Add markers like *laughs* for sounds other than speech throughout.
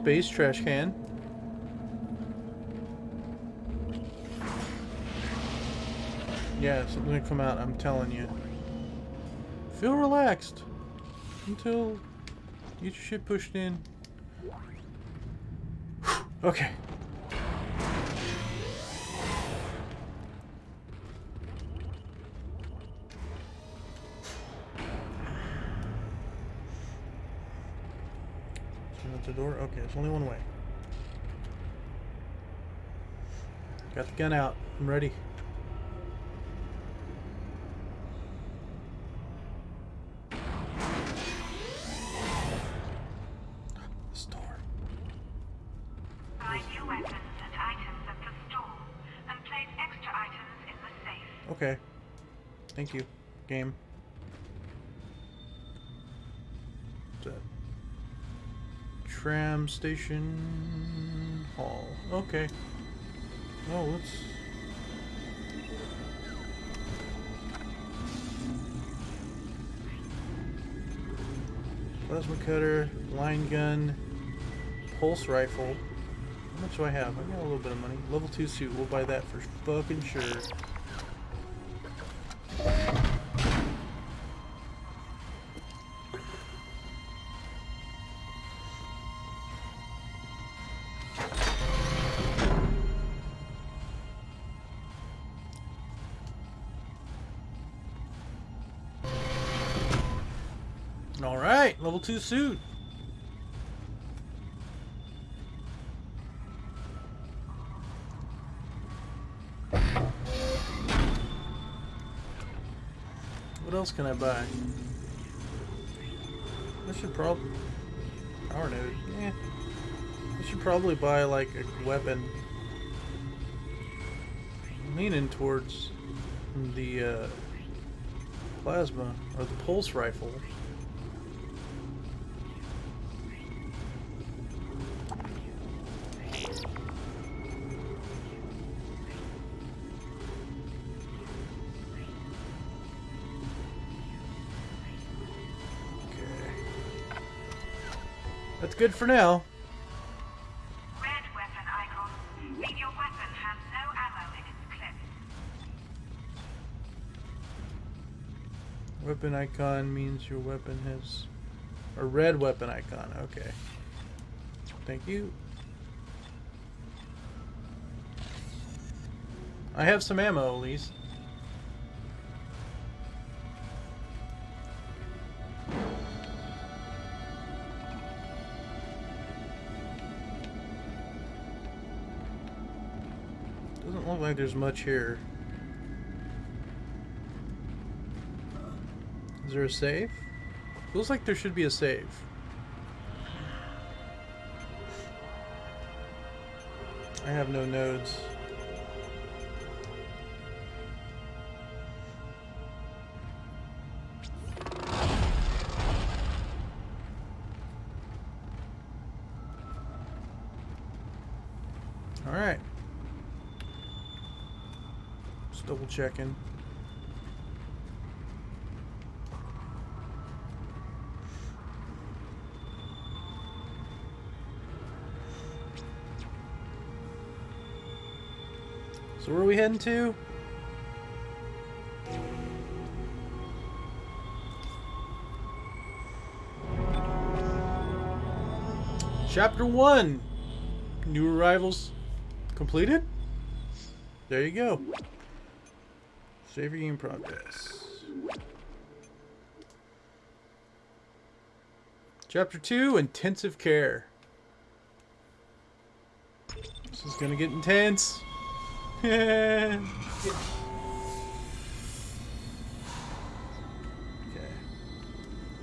space trash can. Yeah, something will come out, I'm telling you. Feel relaxed until you get your shit pushed in. *sighs* okay. Door? Okay, there's only one way. Got the gun out. I'm ready. Okay. Thank you, new weapons and items at the store, and place extra items in the safe. Okay. Thank you, game. What's that? Tram station hall. Okay. Oh, let's. Plasma cutter, line gun, pulse rifle. How much do I have? I got a little bit of money. Level 2 suit. We'll buy that for fucking sure. Level 2 suit. What else can I buy? I should probably... Power node, yeah. I should probably buy, like, a weapon. I'm leaning towards the, uh, plasma, or the pulse rifle. That's good for now. Red weapon icon. Mean your weapon has no ammo in its clip. Weapon icon means your weapon has a red weapon icon. Okay. Thank you. I have some ammo at least. Like there's much here. Is there a save? Feels like there should be a save. I have no nodes. Alright. Just double checking. So where are we heading to? Chapter 1. New arrivals completed? There you go. Save your game progress. Chapter 2, Intensive Care. This is gonna get intense. *laughs*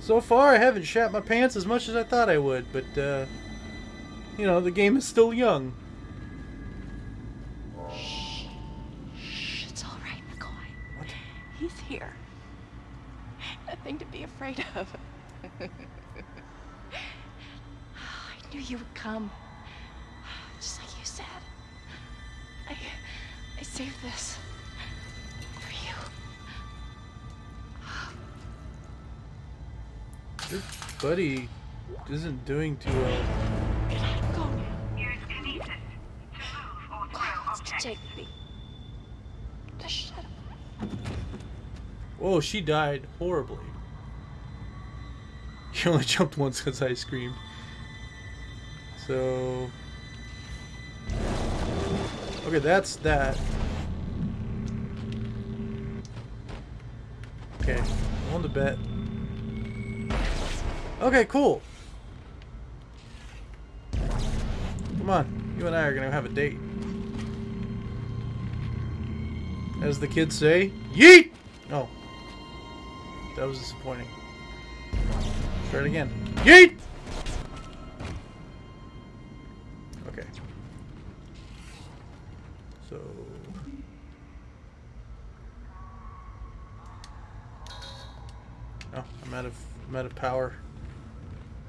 So far, I haven't shat my pants as much as I thought I would, but, uh, you know, the game is still young. Afraid of. *laughs* I knew you would come. Just like you said. I, I saved this for you. Your buddy isn't doing too well. Can I go now? Use kinesis to move or throw objects. Take me. Just shut up. Whoa, she died horribly. *laughs* Only jumped once because I screamed. So. Okay, that's that. Okay, on the bet. Okay, cool. Come on, you and I are gonna have a date. As the kids say, yeet! Oh. That was disappointing. Try it again. Yeet! Okay. So. Oh, I'm out of I'm out of power.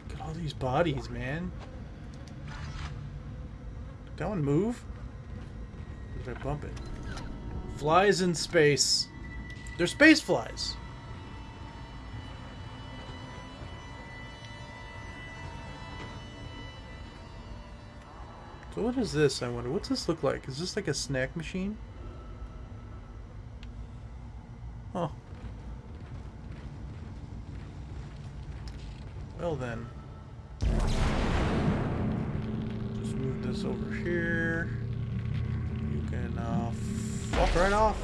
Look at all these bodies, man. Did that one move? Or did I bump it? Flies in space. They're space flies. So what is this, I wonder? What's this look like? Is this like a snack machine? Oh. Well then. Just move this over here. You can uh, walk right off.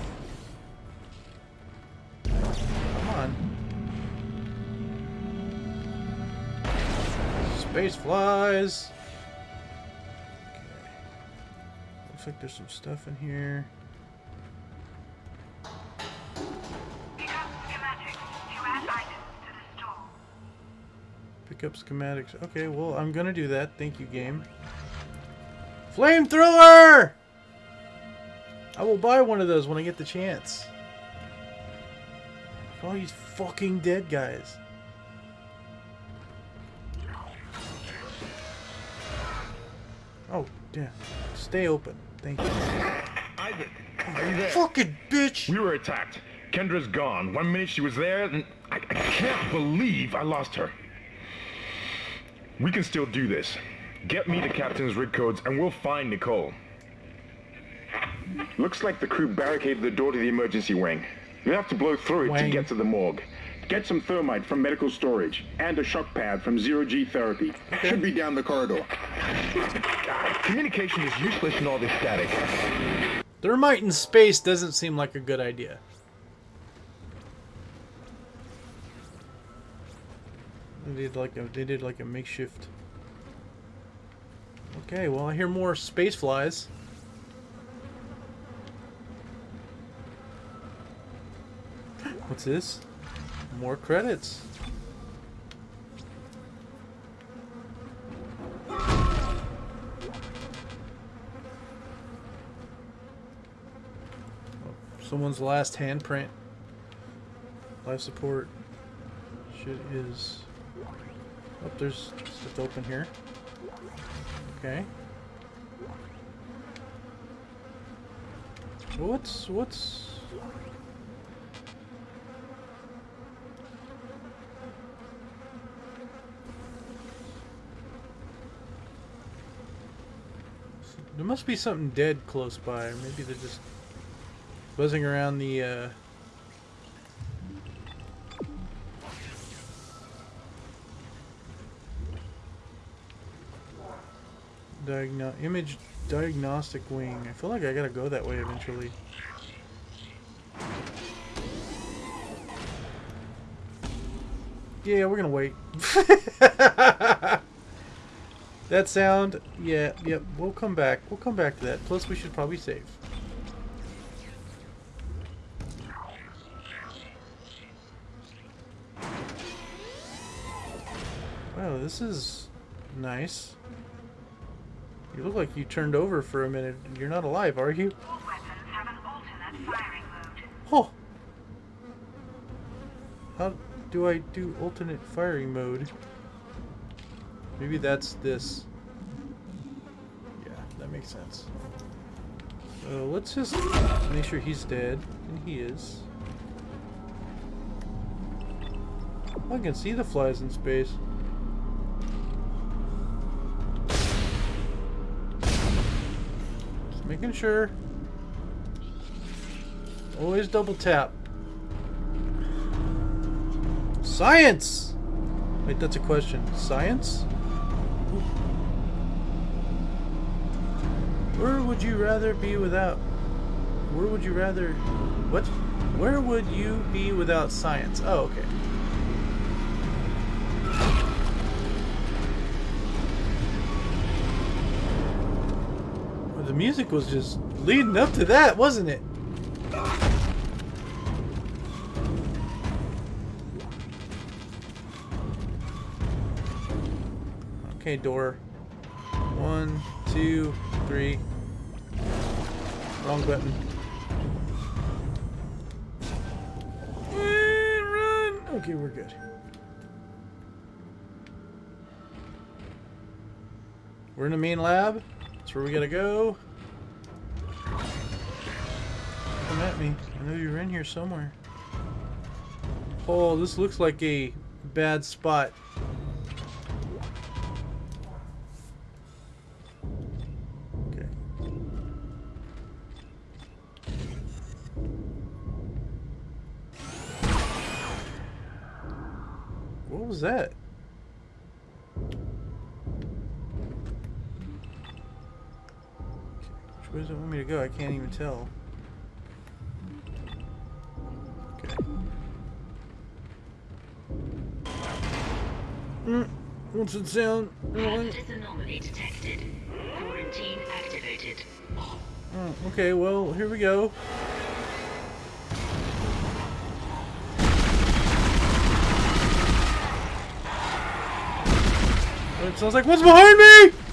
Come on. Space flies. Looks like there's some stuff in here. Pick up schematics to add items to the store. Pick up schematics. Okay, well, I'm gonna do that. Thank you, game. Flamethrower! I will buy one of those when I get the chance. All these fucking dead guys. Oh, damn. Stay open. Thank you. Isaac, are you there? Fucking bitch! We were attacked. Kendra's gone. One minute she was there, and I, I can't believe I lost her. We can still do this. Get me the captain's rig codes, and we'll find Nicole. Looks like the crew barricaded the door to the emergency wing. You have to blow through it Wing. to get to the morgue. Get some thermite from medical storage and a shock pad from Zero G Therapy. Should be down the corridor. Communication is useless in all this static. Thermite in space doesn't seem like a good idea. They did like a they did like a makeshift. Okay, well I hear more space flies. What's this? More credits. Oh, someone's last handprint. Life support. Shit is. Oh, there's stuff open here. Okay. What's what's? There must be something dead close by. Maybe they're just buzzing around the uh Diagno image diagnostic wing. I feel like I gotta go that way eventually. Yeah, we're gonna wait. *laughs* that sound, yeah, yep. We'll come back. We'll come back to that. Plus, we should probably save. Wow, this is nice. You look like you turned over for a minute. You're not alive, are you? All weapons have an alternate firing mode. Oh! How do I do alternate firing mode? Maybe that's this. Yeah, that makes sense. So let's just make sure he's dead. And he is. I can see the flies in space. Making sure. Always double tap. Science! Wait, that's a question. Science? Where would you rather be without... Where would you rather... What? Where would you be without science? Oh, okay. The music was just leading up to that, wasn't it? Okay, door. One, two, three. Wrong button. Run! Okay, we're good. We're in the main lab. That's where we gotta go. Come at me. I know you're in here somewhere. Oh, this looks like a bad spot. That? Which way does it want me to go? I can't even tell. Okay. Mm, what's it sound? Mm, anomaly detected. Quarantine activated. oh, okay, well, here we go. It was like what's behind me?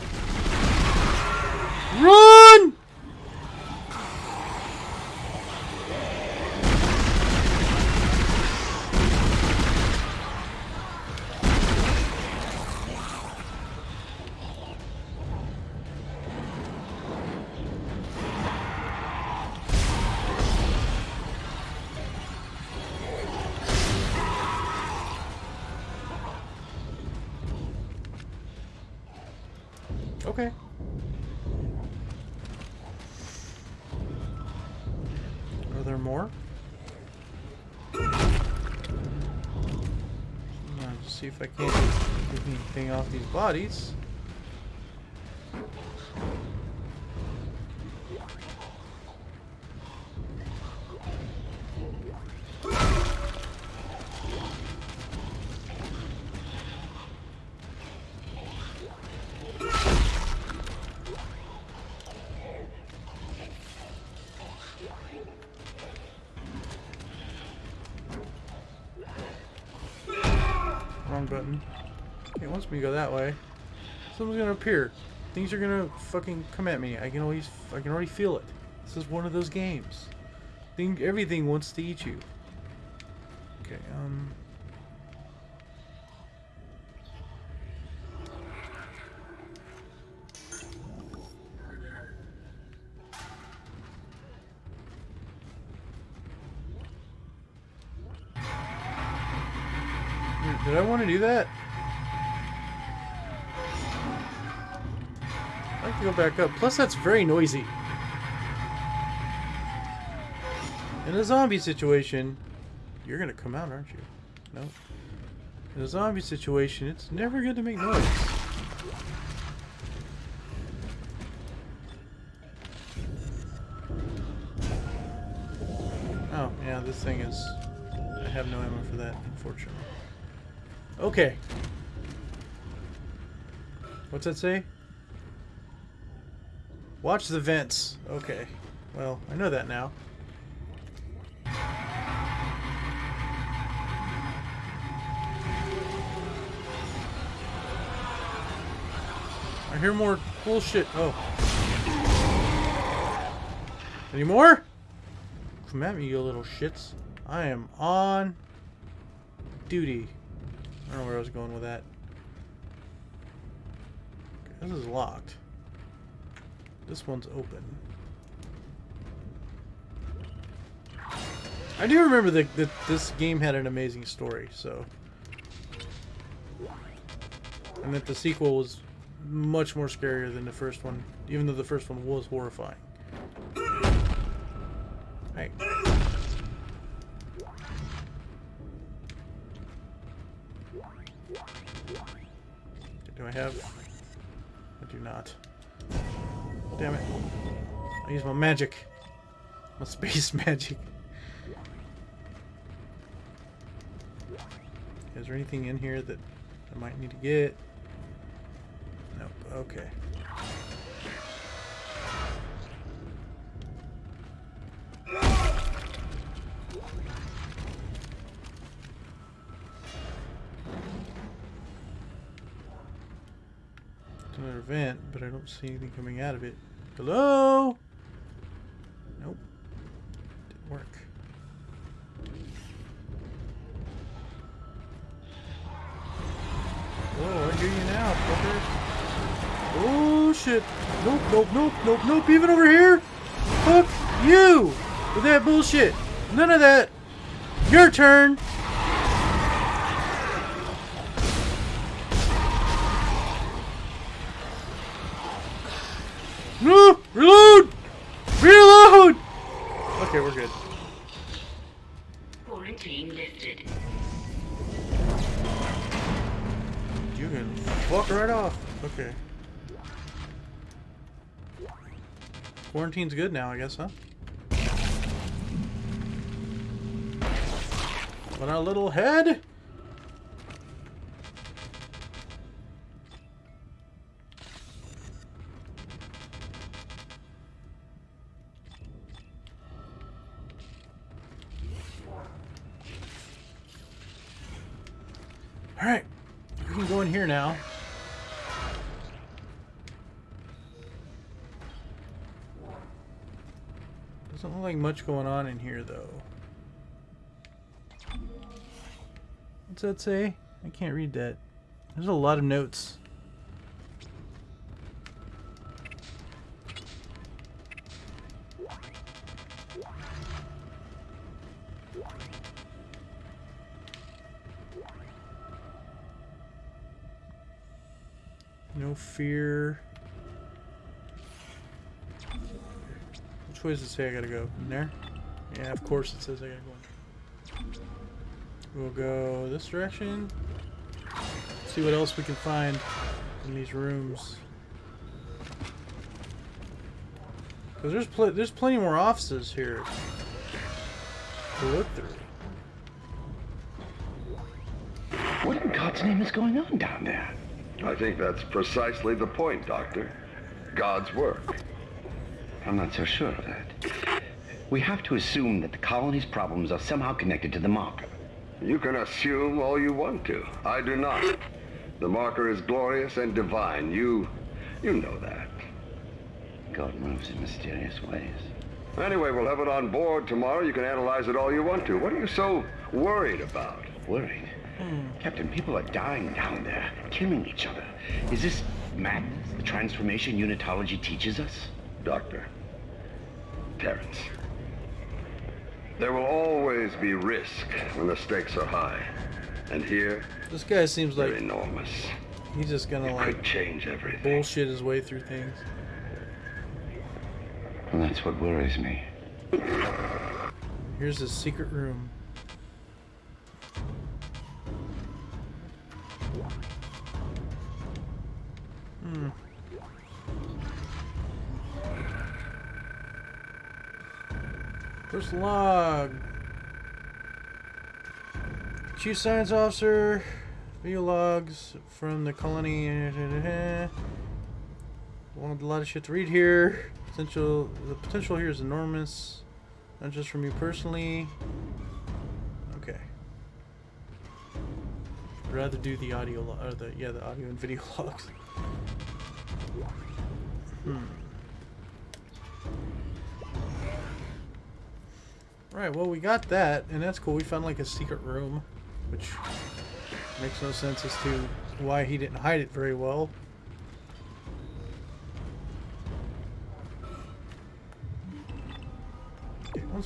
See if I can't get anything off these bodies. Wrong button. It wants me to go that way. Something's gonna appear. Things are gonna fucking come at me. I can always, I can already feel it. This is one of those games. Thing, everything wants to eat you. Okay, um. Did- I want to do that? I to go back up. Plus, that's very noisy. In a zombie situation, you're gonna come out, aren't you? No. In a zombie situation, it's never good to make noise. Oh, yeah, this thing is... I have no ammo for that, unfortunately. Okay. What's that say? Watch the vents. Okay. Well, I know that now. I hear more bullshit. Oh. Any more? Come at me, you little shits. I am on duty. I don't know where I was going with that. This is locked. This one's open. I do remember that that this game had an amazing story, so And that the sequel was much more scarier than the first one, even though the first one was horrifying. Hey. Do I have? I do not. Damn it. I use my magic. My space *laughs* magic. Is there anything in here that I might need to get? Nope. Okay. Don't see anything coming out of it. Hello? Nope. Didn't work. Oh, I hear you now, fucker. Oh shit. Nope, nope, nope, nope, nope. Even over here? Fuck you! With that bullshit. None of that. Your turn. Quarantine's good now, I guess, huh? But our little head? Alright. We can go in here now. Doesn't look like much going on in here, though. What's that say? I can't read that. There's a lot of notes. Does it say I gotta go? In there? Yeah, of course it says I gotta go in. We'll go this direction. See what else we can find in these rooms. Cause there's pl there's plenty more offices here to look through. What in God's name is going on down there? I think that's precisely the point, Doctor. God's work. I'm not so sure of that. We have to assume that the colony's problems are somehow connected to the marker. You can assume all you want to. I do not. The marker is glorious and divine. You... you know that. God moves in mysterious ways. Anyway, we'll have it on board tomorrow. You can analyze it all you want to. What are you so worried about? Worried? Hmm. Captain, people are dying down there, killing each other. Is this madness, the transformation unitology teaches us? Doctor. Terrence. There will always be risk when the stakes are high. And here, This guy seems like enormous. he's just gonna It like change everything. bullshit his way through things. Well, that's what worries me. Here's his secret room. Hmm. First log. Chief Science Officer. Video logs from the colony. Wanted a lot of shit to read here. Potential. The potential here is enormous. Not just from you personally. Okay. I'd rather do the audio, or the yeah, the audio and video *laughs* logs. Hmm. Right. Well, we got that, and that's cool. We found like a secret room, which makes no sense as to why he didn't hide it very well.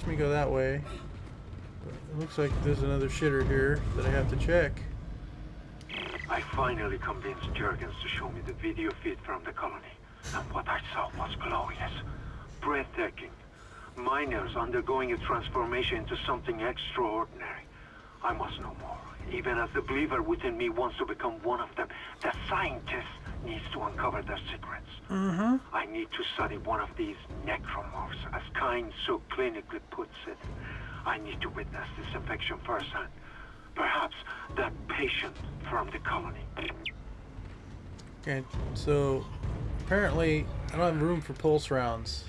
Me to go that way. It looks like there's another shitter here that I have to check. I finally convinced Jurgens to show me the video feed from the colony. And what I saw was glorious. Breathtaking. Miners undergoing a transformation into something extraordinary. I must know more. Even as the believer within me wants to become one of them, the scientist needs to uncover their secrets. Mm-hmm. I need to study one of these necromorphs, as Kyne so clinically puts it. I need to witness this infection firsthand. Perhaps that patient from the colony. Okay, so apparently I don't have room for pulse rounds.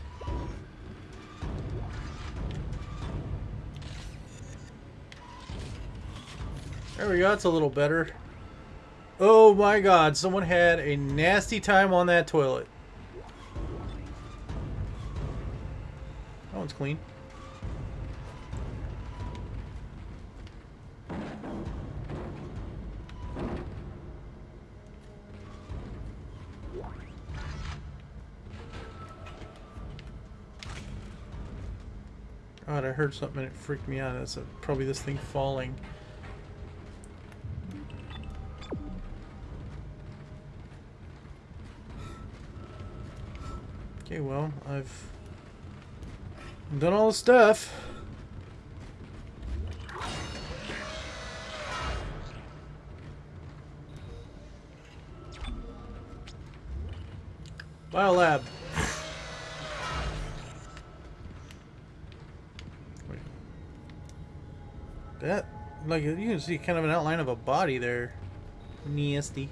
There we go, it's a little better. Oh my god, someone had a nasty time on that toilet. That one's clean. Heard something and it freaked me out. That's probably this thing falling. Okay, well, I've done all the stuff. Biolab. That, like, you can see kind of an outline of a body there. Nasty.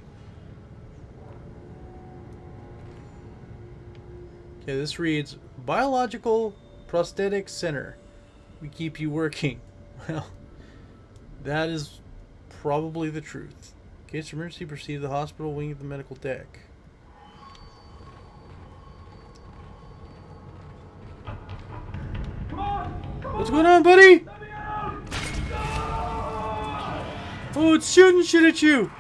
Okay, this reads Biological Prosthetic Center. We keep you working. *laughs* Well, that is probably the truth. In case of emergency, proceed to the hospital wing of the medical deck. What's going on, buddy? Oh, it's shooting shit at you!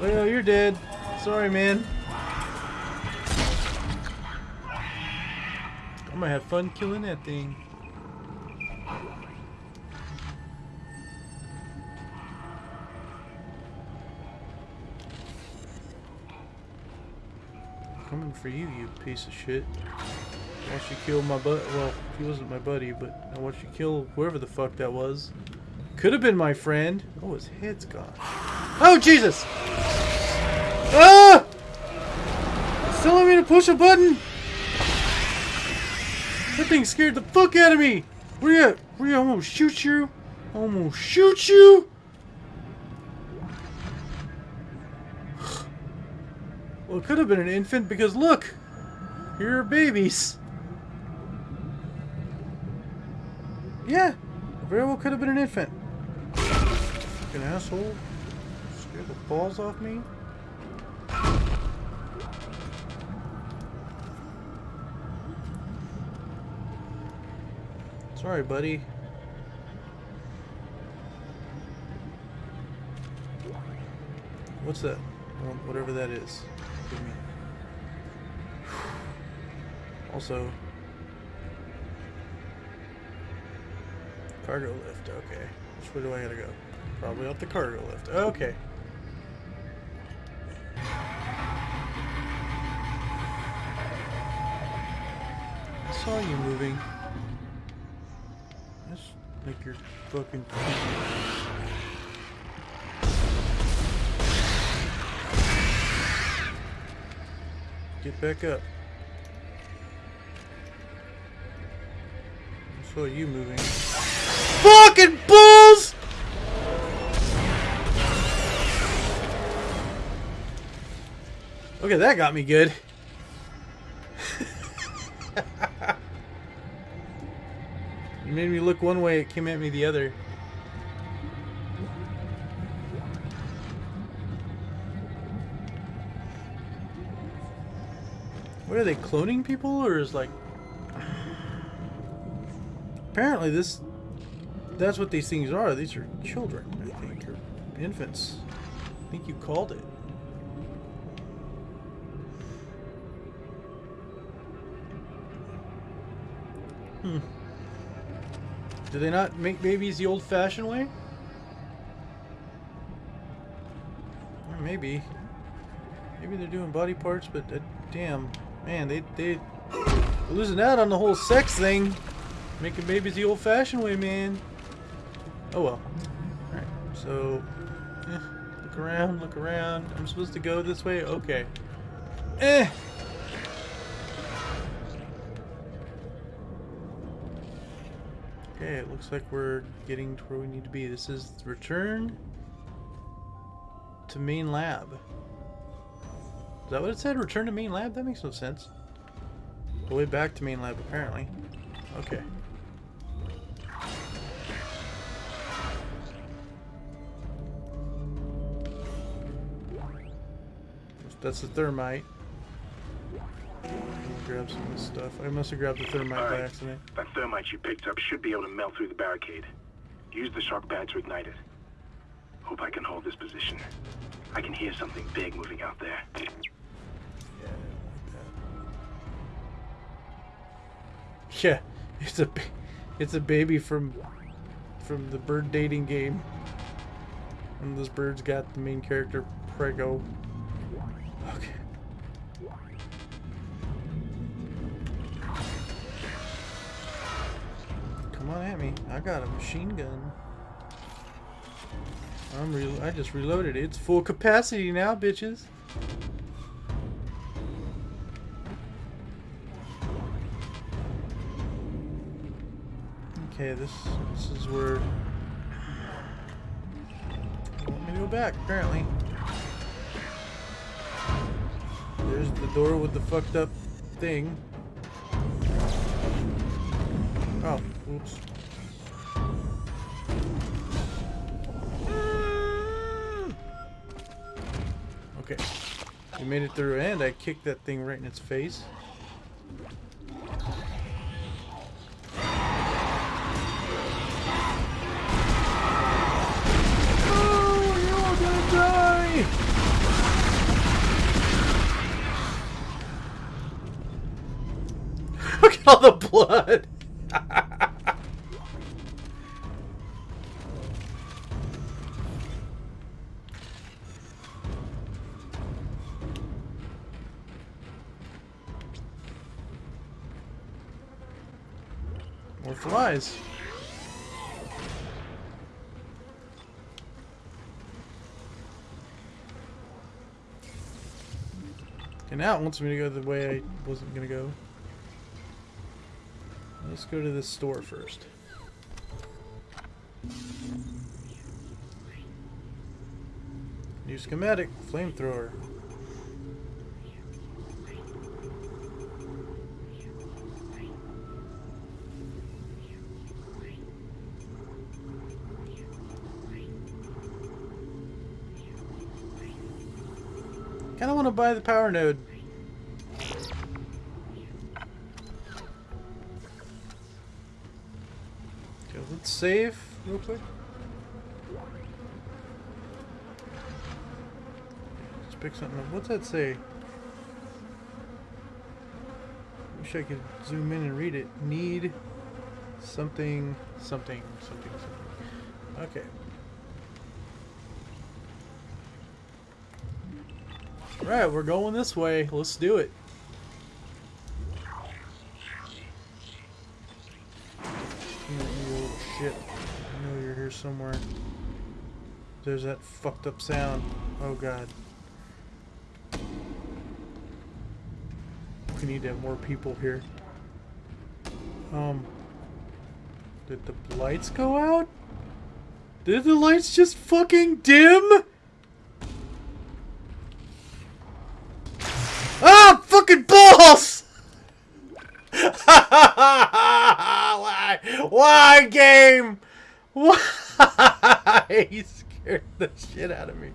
Well, you're dead. Sorry, man. I'm gonna have fun killing that thing. Coming for you, you piece of shit. I watched you kill my butt. Well, he wasn't my buddy, but I watched you kill whoever the fuck that was. Could have been my friend. Oh, his head's gone. Oh, Jesus! Ah! It's telling me to push a button! That thing scared the fuck out of me! Where you at? Where you at? I'm gonna shoot you! I'm gonna shoot you! Well, it could have been an infant because look! Here are babies! Yeah! Very well could have been an infant. Fucking asshole. Scared the balls off me. Sorry, buddy. What's that? Whatever that is. Give me. *sighs* Also, cargo lift. Okay. Which way do I gotta go? Probably up the cargo lift. Okay. I saw you moving. Just make your fucking. Get back up. I saw you moving. Fucking bulls! Okay, that got me good. *laughs* you made me look one way, it came at me the other. What are they cloning people or is like *sighs* Apparently this that's what these things are. These are children, I think, or infants. I think you called it. Hmm. Do they not make babies the old-fashioned way? maybe. Maybe they're doing body parts, but uh, damn, man, they they losing out on the whole sex thing, making babies the old-fashioned way, man. Oh well. All right, so eh, look around, look around. I'm supposed to go this way. Okay. Eh. Okay, it looks like we're getting to where we need to be. This is return to main lab. Is that what it said? Return to main lab? That makes no sense. The way back to main lab, apparently. Okay. That's the thermite. Grab some of this stuff. I must have grabbed the thermite by accident. That thermite you picked up should be able to melt through the barricade. Use the shock pad to ignite it. Hope I can hold this position. I can hear something big moving out there. Yeah, it's a it's a baby from from the bird dating game. And those birds got the main character prego. Okay. Come on at me. I got a machine gun. I'm real. I just reloaded it. It's full capacity now, bitches. Okay, this this is where they want me to go back, apparently. The door with the fucked up thing. Oh, oops. Okay. We made it through and I kicked that thing right in its face. Look at all the blood! More flies. And now it wants me to go the way I wasn't gonna go. Let's go to this store first. New schematic, flamethrower. Kinda wanna buy the power node. Let's save real quick. Let's pick something up. What's that say? Wish I could zoom in and read it. Need something, something, something, something. Okay. Alright, we're going this way. Let's do it. Somewhere. There's that fucked up sound. Oh god. We need to have more people here. Um. Did the lights go out? Did the lights just fucking dim? Ah, fucking balls! *laughs* Why? Why, game? Why? *laughs* He scared the shit out of me.